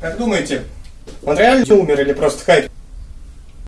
Как думаете, он реально умер или просто хайп?